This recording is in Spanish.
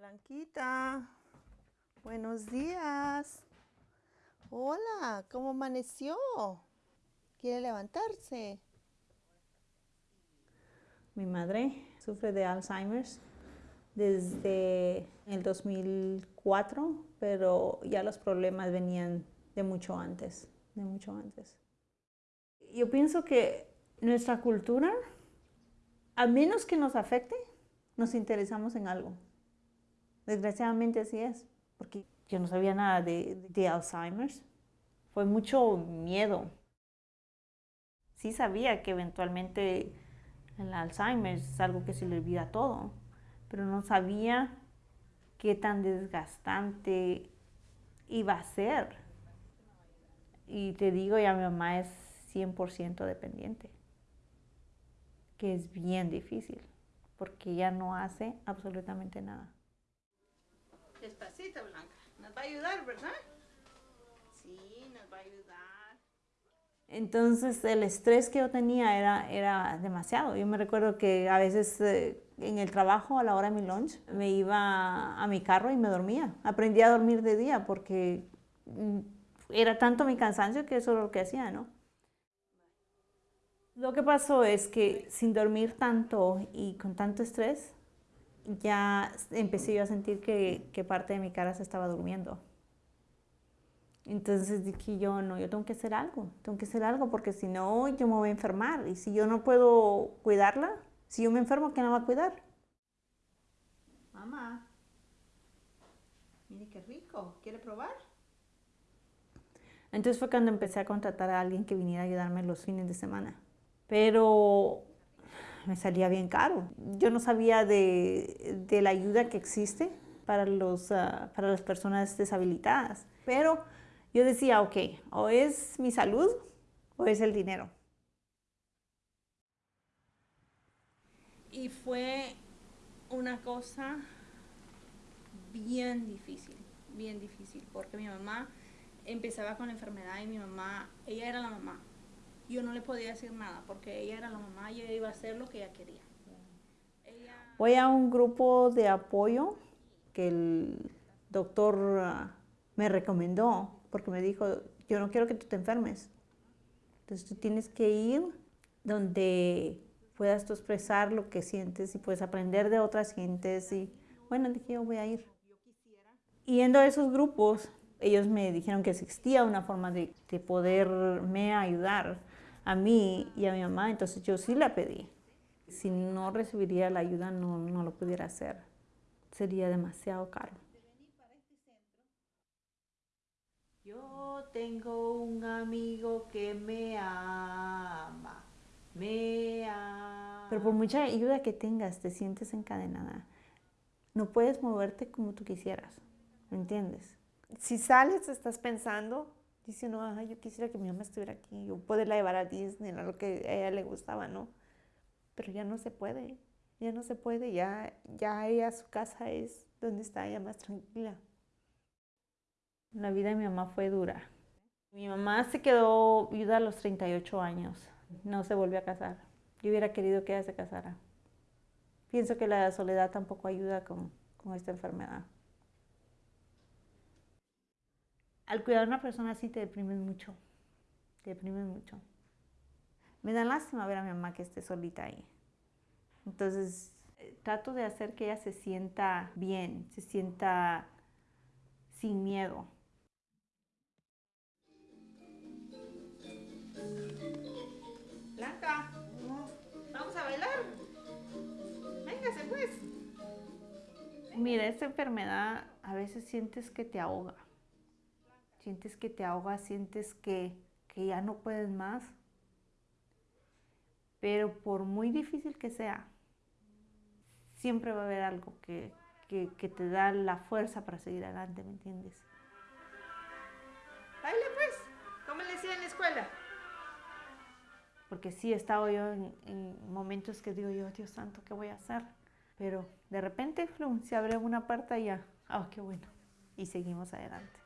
Blanquita, buenos días. Hola, ¿cómo amaneció? ¿Quiere levantarse? Mi madre sufre de Alzheimer's desde el 2004, pero ya los problemas venían de mucho antes, de mucho antes. Yo pienso que nuestra cultura, a menos que nos afecte, nos interesamos en algo. Desgraciadamente así es, porque yo no sabía nada de, de Alzheimer's. Fue mucho miedo. Sí sabía que eventualmente el Alzheimer es algo que se le olvida todo, pero no sabía qué tan desgastante iba a ser. Y te digo, ya mi mamá es 100% dependiente, que es bien difícil, porque ella no hace absolutamente nada. Despacito, Blanca. Nos va a ayudar, ¿verdad? Sí, nos va a ayudar. Entonces el estrés que yo tenía era, era demasiado. Yo me recuerdo que a veces eh, en el trabajo, a la hora de mi lunch, me iba a mi carro y me dormía. Aprendí a dormir de día porque mm, era tanto mi cansancio que eso era lo que hacía, ¿no? Lo que pasó es que sin dormir tanto y con tanto estrés, ya empecé yo a sentir que, que parte de mi cara se estaba durmiendo. Entonces dije yo, no, yo tengo que hacer algo, tengo que hacer algo porque si no yo me voy a enfermar y si yo no puedo cuidarla, si yo me enfermo, ¿quién la va a cuidar? Mamá, mire qué rico, ¿quiere probar? Entonces fue cuando empecé a contratar a alguien que viniera a ayudarme los fines de semana. Pero me salía bien caro. Yo no sabía de, de la ayuda que existe para, los, uh, para las personas deshabilitadas. Pero yo decía, ok, o es mi salud o es el dinero. Y fue una cosa bien difícil, bien difícil, porque mi mamá empezaba con la enfermedad y mi mamá, ella era la mamá, yo no le podía decir nada porque ella era la mamá y ella iba a hacer lo que ella quería. Voy a un grupo de apoyo que el doctor ah, me recomendó porque me dijo, yo no quiero que tú te enfermes. Entonces tú tienes que ir donde puedas tú expresar lo que sientes y puedes aprender de otras gentes. Y bueno, dije, yo voy a ir. yendo a esos grupos, ellos me dijeron que existía una forma de, de poderme ayudar a mí y a mi mamá, entonces yo sí la pedí. Si no recibiría la ayuda, no, no lo pudiera hacer. Sería demasiado caro. Yo tengo un amigo que me ama, me ama. Pero por mucha ayuda que tengas, te sientes encadenada. No puedes moverte como tú quisieras, ¿me entiendes? Si sales, estás pensando, diciendo, no, yo quisiera que mi mamá estuviera aquí, yo poderla llevar a Disney, a lo que a ella le gustaba, ¿no? Pero ya no se puede, ya no se puede, ya, ya ella, su casa es donde está ella más tranquila. La vida de mi mamá fue dura. Mi mamá se quedó viuda a los 38 años, no se volvió a casar. Yo hubiera querido que ella se casara. Pienso que la soledad tampoco ayuda con, con esta enfermedad al cuidar a una persona así te deprimes mucho, te deprimes mucho. Me da lástima ver a mi mamá que esté solita ahí. Entonces, eh, trato de hacer que ella se sienta bien, se sienta sin miedo. Blanca, vamos a bailar. Véngase pues. Mira, esta enfermedad a veces sientes que te ahoga sientes que te ahogas, sientes que, ya no puedes más. Pero por muy difícil que sea, siempre va a haber algo que, que te da la fuerza para seguir adelante, ¿me entiendes? Baile pues, ¿cómo le decía en la escuela? Porque sí, he estado yo en, momentos que digo yo, Dios santo, ¿qué voy a hacer? Pero de repente, se abre una puerta y ya, oh, qué bueno, y seguimos adelante.